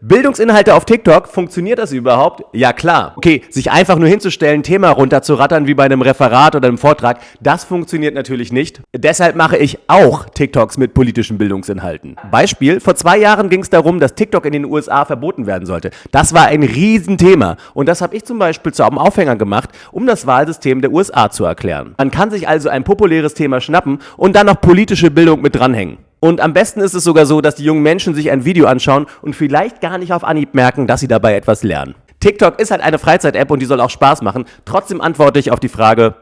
Bildungsinhalte auf TikTok, funktioniert das überhaupt? Ja klar. Okay, sich einfach nur hinzustellen, Thema runterzurattern wie bei einem Referat oder einem Vortrag, das funktioniert natürlich nicht. Deshalb mache ich auch TikToks mit politischen Bildungsinhalten. Beispiel, vor zwei Jahren ging es darum, dass TikTok in den USA verboten werden sollte. Das war ein Riesenthema und das habe ich zum Beispiel zu einem Aufhänger gemacht, um das Wahlsystem der USA zu erklären. Man kann sich also ein populäres Thema schnappen und dann noch politische Bildung mit dranhängen. Und am besten ist es sogar so, dass die jungen Menschen sich ein Video anschauen und vielleicht gar nicht auf Anhieb merken, dass sie dabei etwas lernen. TikTok ist halt eine Freizeit-App und die soll auch Spaß machen. Trotzdem antworte ich auf die Frage,